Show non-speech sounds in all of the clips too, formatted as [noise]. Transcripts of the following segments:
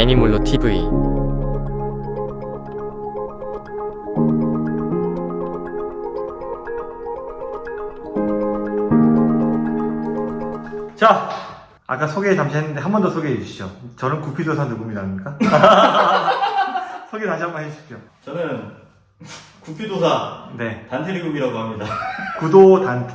애니몰로 TV 자, 아까 소개 잠시 했는데 한 번 더 소개해 주시죠. 저는 구피도사 누굽니다, 아닙니까? [laughs] 소개 다시 한 번 해주십시오. 저는 구피도사 네, 단테리급이라고 합니다. 구도 단.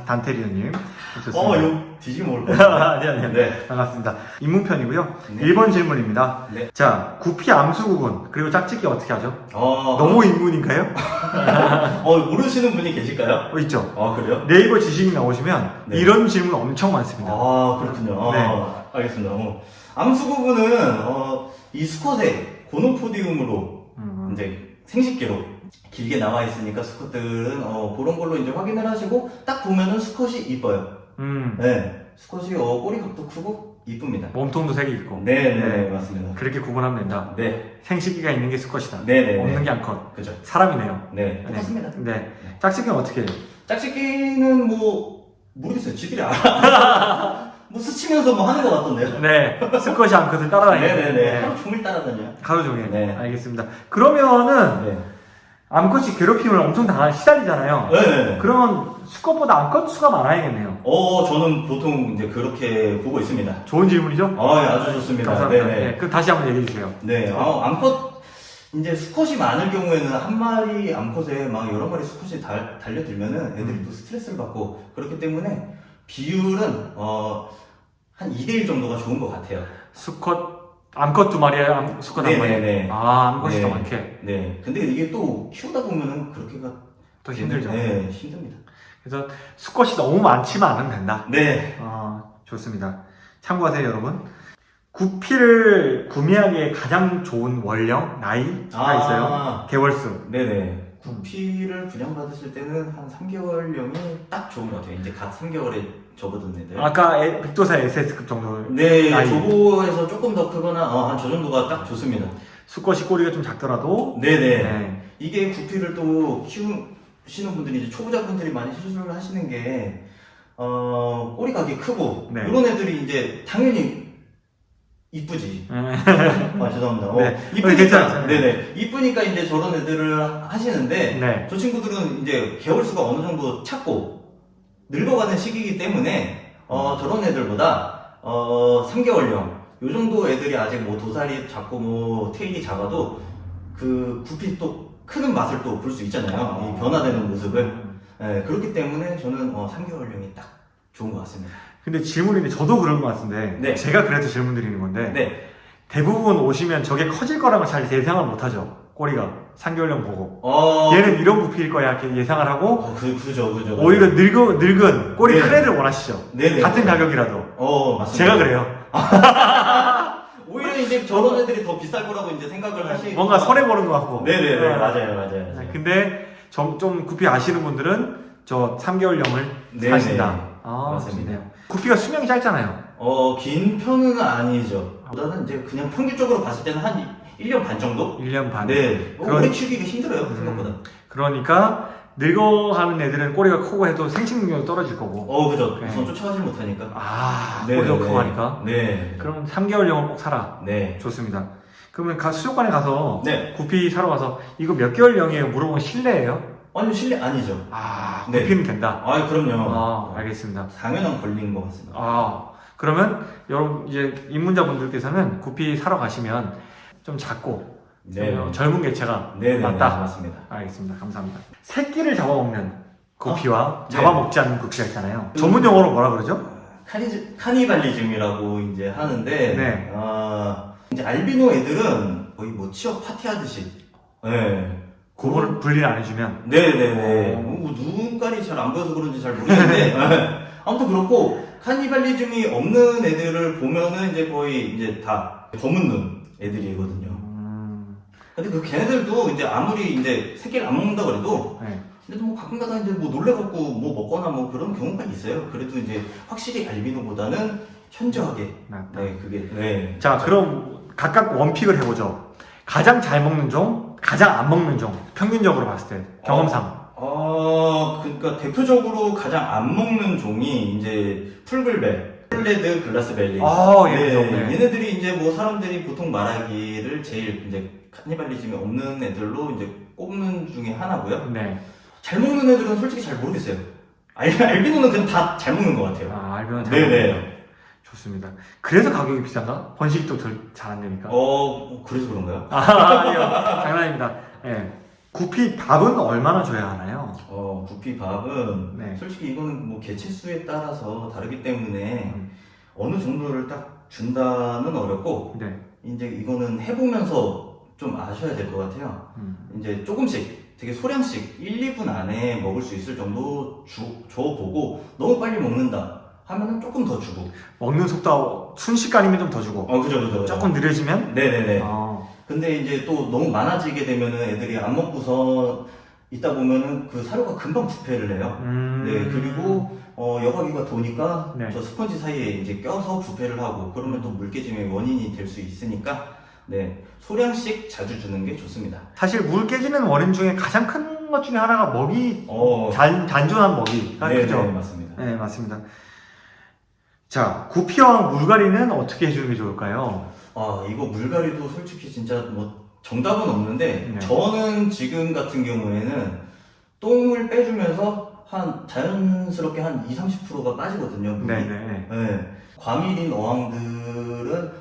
좋습니다. 어, 이거 뒤지면 모를 것 같아요. 아니, 아니, 아니. 네. 반갑습니다. 입문편이고요. 네. 1번 질문입니다. 네. 자, 구피 암수 구분, 그리고 짝짓기 어떻게 하죠? 어, 너무 인문인가요? [laughs] 어, 모르시는 분이 계실까요? 어, 있죠. 아, 그래요? 네이버 지식 나오시면 네. 이런 질문 엄청 많습니다. 아, 그렇군요. 네. 아, 알겠습니다. 어. 암수 부분은, 어, 이 스쿼드에 고노포디움으로 음, 이제 생식기로 길게 나와 있으니까 스쿼트들은 어, 그런 걸로 이제 확인을 하시고 딱 보면은 수컷이 이뻐요. 음, 네. 수컷이 어, 꼬리 각도 크고 이쁩니다. 몸통도 색이 있고. 네, 네, 네, 맞습니다. 그렇게 구분하면 된다. 네, 생식기가 있는 게 수컷이다. 네, 네, 없는 네. 게 암컷. 그죠. 사람이네요. 네, 똑같습니다. 네. 짝짓기는 어떻게 해요? 짝짓기는 뭐 모르겠어요. 지들이 알아. [laughs] 뭐 스치면서 뭐 하는 것 같던데요. 네. 수컷이 암컷을 따라다니는. 네네네. 하루 종일 따라다녀. 하루 종일. 네. 알겠습니다. 그러면은 네. 암컷이 괴롭힘을 엄청 당하 시달리잖아요. 네. 그러면 수컷보다 암컷 수가 많아야겠네요. 어, 저는 보통 이제 그렇게 보고 있습니다. 좋은 질문이죠? 아, 네, 아주 좋습니다. 감사합니다. 네네. 네. 그럼 다시 한번 얘기해 주세요. 네, 어, 암컷 이제 수컷이 많을 경우에는 한 마리 암컷에 막 여러 마리 수컷이 달, 달려들면은 애들이 음. 또 스트레스를 받고 그렇기 때문에 비율은 어, 한 2대1 정도가 좋은 것 같아요. 수컷 암컷 두 마리에 암, 수컷 한 마리. 네네네. 아, 암컷이 네. 더 많게. 네. 근데 이게 또 키우다 보면은 그렇게가 더 힘들죠. 네, 힘듭니다. 그래서 수컷이 너무 많지만 않으면 된다. 네. 아, 좋습니다. 참고하세요, 여러분. 구피를 구매하기에 가장 좋은 원령, 나이가 있어요. 개월수. 네네. 구피를 분양받으실 때는 한 3개월령이 딱 좋은 것 같아요. 이제 갓 3개월에 접어든 애들. 아까 에- 빅도사 SS급 정도. 네, 나이. 조보에서 조금 더 크거나 어, 한저 정도가 딱 좋습니다. 수컷이 꼬리가 좀 작더라도. 네네. 네. 이게 구피를 또 키우시는 분들이 이제 초보자분들이 많이 실수를 하시는 게 어, 꼬리각이 크고 네. 이런 애들이 이제 당연히 이쁘지. 음. [laughs] 아 죄송합니다. 어, 네. 어, 이쁘니까 괜찮아요. 네네 이쁘니까 이제 저런 애들을 하시는데 네. 저 친구들은 이제 개월수가 어느 정도 찼고 늙어가는 시기이기 때문에 어, 저런 애들보다 어, 3개월령 요 정도 애들이 아직 뭐 도살이 작고 뭐 테일이 작아도 그 부피 또 크는 맛을 또 볼 수 있잖아요. 이 변화되는 모습을. 예, 그렇기 때문에 저는 어, 3개월령이 딱 좋은 것 같습니다. 근데 질문인데 저도 그런 것 같은데. 네. 제가 그래서 질문 드리는 건데. 네. 대부분 오시면 저게 커질 거라고 잘 예상을 못 하죠. 꼬리가. 3개월령 보고. 어, 얘는 이런 부피일 거야. 이렇게 예상을 하고. 어, 그, 그죠, 그죠. 오히려 늙은, 늙은 꼬리 네. 큰 애를 원하시죠. 네네. 같은 가격이라도. 어, 맞습니다. 제가 그래요. [laughs] 오히려 이제 저런 애들이 더 비쌀 거라고 이제 생각을 하시 뭔가 손해 보는 것 같고. 네네네, 네. 맞아요, 맞아요. 네, 근데 좀, 좀 구피 아시는 분들은 저 3개월령을 네네. 사신다. 아, 맞습니다. 좋네요. 구피가 수명이 짧잖아요. 어, 긴 편은 아니죠. 보다는 이제 그냥 평균적으로 봤을 때는 한 1년 반 정도? 1년 반. 네. 어, 그런- 오래 키우기가 힘들어요, 음. 생각보다. 그러니까 늙어가는 애들은 꼬리가 크고 해도 생식 능력이 떨어질 거고. 어, 그죠. 네. 우선 쫓아가지 못하니까. 아, 네, 꼬리가 네, 크고 네. 하니까. 네. 그럼 3개월령을 꼭 사라. 네. 좋습니다. 그러면 가, 수족관에 가서 네. 구피 사러 가서 이거 몇 개월령이에요? 물어보면 실례예요? 아니요, 실례 아니죠. 아, 네. 구피는 된다. 아, 그럼요. 아, 알겠습니다. 당연한 권리인 것 같습니다. 아, 그러면 여러분 이제 입문자분들께서는 구피 사러 가시면 좀 작고 네. 좀 젊은 개체가 네네. 맞다. 맞습니다. 알겠습니다. 감사합니다. 새끼를 잡아먹는 구피와 네. 잡아먹지 않는 구피가 있잖아요. 음. 전문 용어로 뭐라 그러죠? 카니, 카니발리즘이라고 이제 하는데, 네. 아, 이제 알비노 애들은 거의 뭐 취업 파티하듯이, 네. 구분을 분리를 안 해주면 네네네. 어. 뭐 눈깔이 잘 안 보여서 그런지 잘 모르겠는데, 네. [laughs] 아무튼 그렇고, 카니발리즘이 없는 애들을 보면은 이제 거의 이제 다 검은 눈 애들이거든요. 음, 근데 그 걔네들도 이제 아무리 이제 새끼를 안 먹는다 그래도, 네. 근데 뭐 가끔가다 이제 뭐 놀래갖고 뭐 먹거나 뭐 그런 경우가 있어요. 그래도 이제 확실히 알비노보다는 현저하게, 맞다. 네, 그게, 네. 자, 그럼 각각 원픽을 해보죠. 가장 잘 먹는 종, 가장 안 먹는 종. 평균적으로 봤을 때 경험상. 어, 그러니까 대표적으로 가장 안 먹는 종이 이제 풀글베. 폴레드 글라스벨리. 아, 예, 네. 네. 얘네들이 이제 뭐 사람들이 보통 말하기를 제일 이제 카니발리즘이 없는 애들로 이제 꼽는 중에 하나고요. 네. 잘 먹는 애들은 솔직히 잘 모르겠어요. 알, 알비노는 그냥 다 잘 먹는 것 같아요. 아, 알면 잘 네네. 먹는다. 좋습니다. 그래서 가격이 비싼가? 번식도 잘 안 되니까. 어, 그래서 그런가요? 아, 아니요. 장난입니다. 예. 구피 밥은 얼마나 줘야 하나요? 어, 부피 밥은 네. 솔직히 이거는 뭐 개체수에 따라서 다르기 때문에 음. 어느 정도를 딱 준다는 어렵고 네. 이제 이거는 해보면서 좀 아셔야 될 것 같아요. 음. 이제 조금씩 되게 소량씩 1, 2분 안에 먹을 수 있을 정도 주, 줘보고 너무 빨리 먹는다 하면은 조금 더 주고. 먹는 속도 순식간이면 좀 더 주고. 어 그죠 그죠 그죠. 조금 느려지면? 네네네. 어, 근데 이제 또 너무 많아지게 되면은 애들이 안 먹고서 있다 보면은 그 사료가 금방 부패를 해요. 음... 네 그리고 어, 여과기가 도니까 네. 저 스펀지 사이에 이제 껴서 부패를 하고 그러면 또 물깨짐의 원인이 될 수 있으니까 네 소량씩 자주 주는 게 좋습니다. 사실 물 깨지는 원인 중에 가장 큰 것 중에 하나가 먹이 어. 잔, 잔존한 먹이가 네, 그죠? 네 맞습니다. 네 맞습니다. 자 구피와 물갈이는 어떻게 해주는 게 좋을까요? 아 이거 물갈이도 솔직히 진짜 뭐 정답은 없는데 네. 저는 지금 같은 경우에는 똥을 빼주면서 한 자연스럽게 한 2, 30%가 빠지거든요. 물이. 네네. 네. 과밀인 어항들은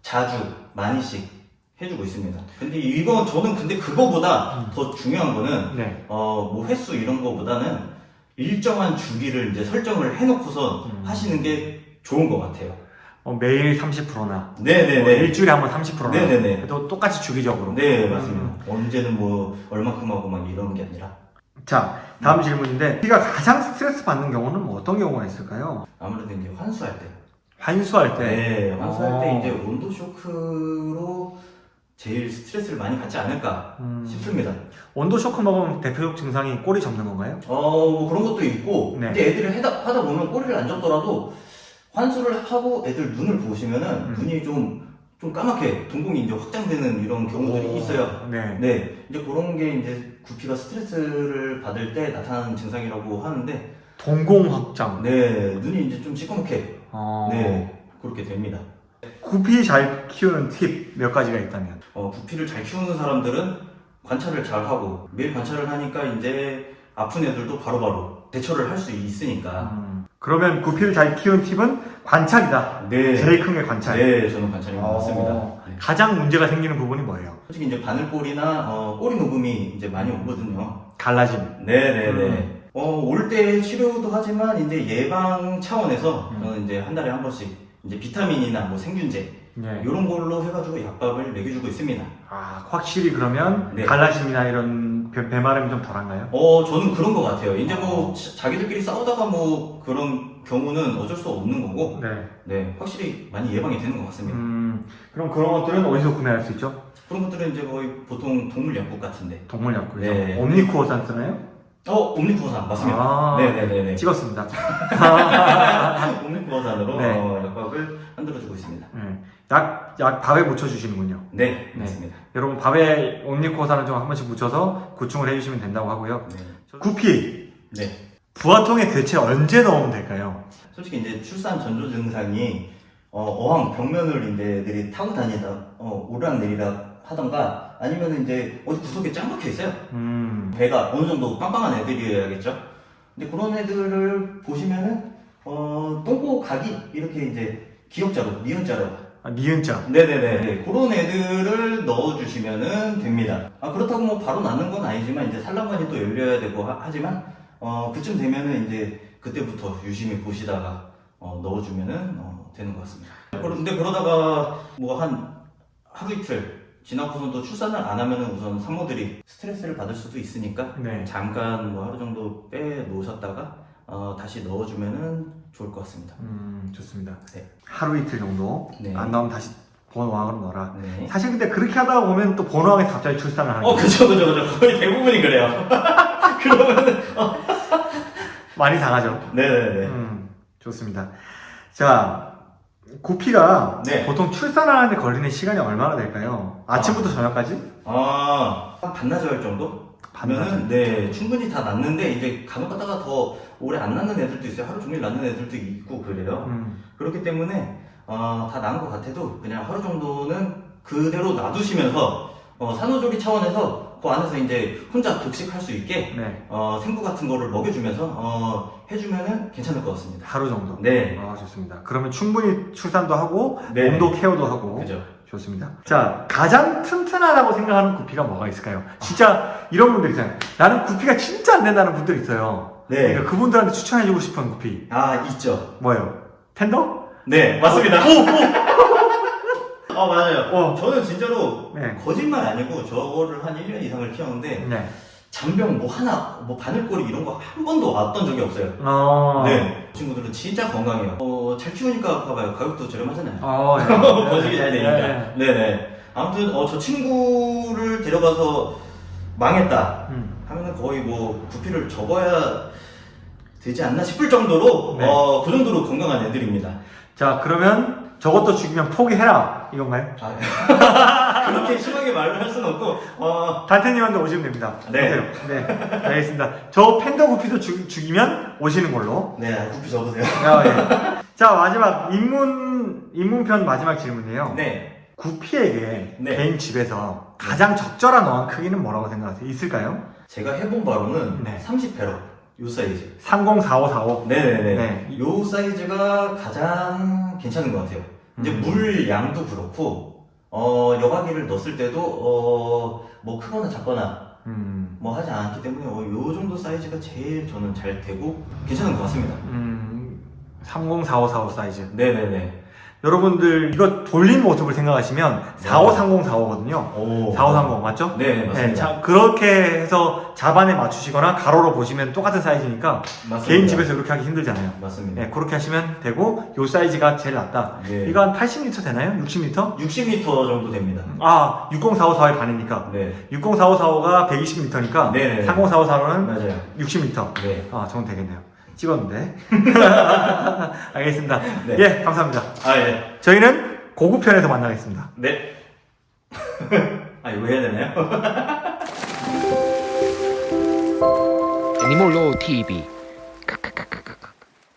자주 많이씩 해주고 있습니다. 근데 이건 저는 근데 그거보다 음. 더 중요한 거는 네. 어뭐 횟수 이런 거보다는 일정한 주기를 이제 설정을 해놓고서 음. 하시는 게 좋은 것 같아요. 어, 매일 30%나 네네네. 일주일에 한 번 30%나 네네네. 그래도 똑같이 주기적으로. 네 맞습니다. 음. 언제는 뭐 얼마큼 하고 막 이런 게 아니라 자 다음 질문인데 우리가 가장 스트레스 받는 경우는 뭐 어떤 경우가 있을까요? 아무래도 이제 환수할 때. 환수할 때. 네, 환수할 어. 때 이제 온도 쇼크로 제일 스트레스를 많이 받지 않을까 음, 싶습니다. 온도 쇼크 먹으면 대표적 증상이 꼬리 접는 건가요? 어, 뭐 그런 것도 있고, 네. 근데 애들이 하다, 하다 보면 꼬리를 안 접더라도 환수를 하고 애들 눈을 보시면은 음. 눈이 좀, 좀 까맣게 동공이 이제 확장되는 이런 경우들이 오, 있어요. 네. 네, 이제 그런 게 이제 구피가 스트레스를 받을 때 나타나는 증상이라고 하는데, 동공 확장. 네, 눈이 이제 좀 시커멓게, 어, 네, 그렇게 됩니다. 구피 잘 키우는 팁 몇 가지가 있다면. 어, 구피를 잘 키우는 사람들은 관찰을 잘 하고, 매일 관찰을 하니까 이제 아픈 애들도 바로바로 대처를 할 수 있으니까. 음, 그러면 구피를 잘 키우는 팁은 관찰이다. 네. 제일 큰 게 관찰. 네, 저는 관찰인 것 어, 같습니다. 네. 가장 문제가 생기는 부분이 뭐예요? 솔직히 이제 바늘골이나 어, 꼬리 녹음이 이제 많이 오거든요. 갈라짐. 네네네. 음. 어, 올 때 치료도 하지만 이제 예방 차원에서 음. 저는 이제 한 달에 한 번씩 이제 비타민이나 뭐 생균제 네. 이런 걸로 해가지고 약밥을 먹여주고 있습니다. 아, 확실히 그러면 네. 갈라짐이나 이런 배, 배마름이 좀 덜한가요? 어, 저는 그런 것 같아요. 이제 뭐 어. 자- 자기들끼리 싸우다가 뭐 그런 경우는 어쩔 수 없는 거고, 네. 네, 확실히 많이 예방이 되는 것 같습니다. 음, 그럼 그런 것들은 어디서 구매할 수 있죠? 그런 것들은 이제 거의 보통 동물 약국 같은데. 동물약국에서. 네. 옴니쿠어산 쓰나요? 어, 옴니쿠어산 맞습니다. 아, 네네네네. 찍었습니다. [laughs] 옴니쿠어산으로 [laughs] 네. 어, 약 밥을 만들어주고 있습니다. 네. 약, 약 밥에 묻혀주시는군요. 네, 네. 맞습니다. 여러분 밥에 옴니쿠어산을 좀한 번씩 묻혀서 구충을 해주시면 된다고 하고요. 네. 구피, 네. 부화통에 대체 언제 넣으면 될까요? 솔직히 이제 출산 전조 증상이 어, 항 벽면을 이제 애들이 타고 다니다 어, 오르락 내리락 하던가 아니면 이제 어디 구석에 짱 박혀 있어요. 음, 배가 어느 정도 빵빵한 애들이어야겠죠. 근데 그런 애들을 보시면은 어, 똥꼬 각이 이렇게 이제 기역자로 니은자로 아, 니은자. 네네네 네, 그런 애들을 넣어주시면은 됩니다. 아 그렇다고 뭐 바로 낳는 건 아니지만 이제 산란관이 또 열려야 되고 하, 지만 어, 그쯤 되면은 이제 그때부터 유심히 보시다가 어, 넣어주면은 어, 되는 것 같습니다. 그런데 그러다가 뭐 한 하루 이틀 지나고선 또 출산을 안 하면은 우선 산모들이 스트레스를 받을 수도 있으니까 네. 잠깐 뭐 하루 정도 빼 놓으셨다가 어, 다시 넣어주면은 좋을 것 같습니다. 음, 좋습니다. 네. 하루 이틀 정도. 네. 안 나오면 다시 번호왕으로 넣어라. 네. 사실 근데 그렇게 하다 보면 또 번호왕이 갑자기 출산을 하는 어, 거 그죠, 그죠, 그죠. 거의 대부분이 그래요. [laughs] 그러면은, [laughs] 많이 당하죠. 네네네. 음, 좋습니다. 자, 구피가 네. 보통 출산하는데 걸리는 시간이 얼마나 될까요? 아침부터 저녁까지? 아, 한 반나절 정도? 하면은 네 충분히 다 낫는데 이제 간혹 가다가 더 오래 안 낫는 애들도 있어요. 하루 종일 낫는 애들도 있고 그래요. 음. 그렇기 때문에 어, 다 나은 것 같아도 그냥 하루 정도는 그대로 놔두시면서 어, 산후조리 차원에서 그 안에서 이제 혼자 독식할 수 있게 네. 어, 생구 같은 거를 먹여주면서 어, 해주면은 괜찮을 것 같습니다. 하루 정도. 네, 아, 좋습니다. 그러면 충분히 출산도 하고 네. 몸도 케어도 하고 그죠. 좋습니다. 자, 가장 튼튼하다고 생각하는 구피가 뭐가 있을까요? 진짜 이런 분들 있잖아요. 나는 구피가 진짜 안 된다는 분들 있어요. 네. 그러니까 그분들한테 추천해주고 싶은 구피 아 있죠. 뭐예요? 텐더? 네, 맞습니다. [laughs] 어 맞아요. 어. 저는 진짜로 네. 거짓말 아니고 저거를 한 1년 이상을 키웠는데 네. 잔병 뭐 하나 뭐 바늘꼬리 이런 거 한 번도 왔던 적이 없어요. 어. 네. 친구들은 진짜 건강해요. 어, 잘 키우니까 봐봐요. 가격도 저렴하잖아요. 어, [laughs] 예. 버직이 잘 되니까. 네. 네네. 아무튼 어, 저 친구를 데려가서 망했다 음. 하면은 거의 뭐 부피를 접어야 되지 않나 싶을 정도로 네. 어, 그 정도로 건강한 애들입니다. 자, 그러면 저것도 죽이면 포기해라. 이건가요? 아, [laughs] 그렇게 심하게 말을 할 수는 없고 어, 단테님한테 오시면 됩니다. 네. 오세요. 네. 알겠습니다. 저 팬더 구피도 죽, 죽이면 오시는 걸로. 네 부피 접으세요. 아, 예. 자, 마지막 입문, 입문편 마지막 질문이에요. 네. 구피에게 네. 개인 집에서 가장 적절한 어항 크기는 뭐라고 생각하세요? 있을까요? 제가 해본 바로는 네. 30회로 요 사이즈. 304545. 네네네. 네. 요 사이즈가 가장 괜찮은 것 같아요. 이제 음. 물 양도 그렇고, 어, 여과기를 넣었을 때도, 어, 뭐 크거나 작거나 음, 뭐 하지 않기 때문에, 어, 요 정도 사이즈가 제일 저는 잘 되고, 괜찮은 것 같습니다. 음, 304545 사이즈. 네네네. 여러분들 이거 돌린 모습을 생각하시면 453045거든요. 오. 4530 맞죠? 네, 맞습니다. 네, 자, 그렇게 해서 자반에 맞추시거나 가로로 보시면 똑같은 사이즈니까 맞습니다. 개인 집에서 이렇게 하기 힘들잖아요. 맞습니다. 네, 그렇게 하시면 되고 요 사이즈가 제일 낫다. 네. 이거 한 80m 되나요? 60m? 60m 정도 됩니다. 아, 60454의 반이니까. 네. 60454가 120m니까 네네. 304545는 맞아요. 60m. 네. 아, 저는 되겠네요. 찍었는데. [laughs] 알겠습니다. 네. 예, 감사합니다. 아, 예. 저희는 고급편에서 만나겠습니다. 네. [laughs] 아, 이거 해야 되나요? [laughs] 애니몰로 TV